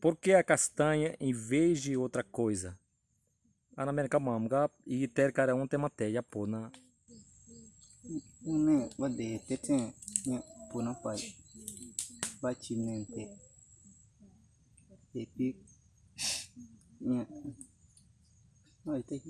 Por que a castanha em vez de outra coisa? Ana América Mamga e ter cara um tema teia pô na não wade tete ne puna pai bachi nente epi Não, ai tem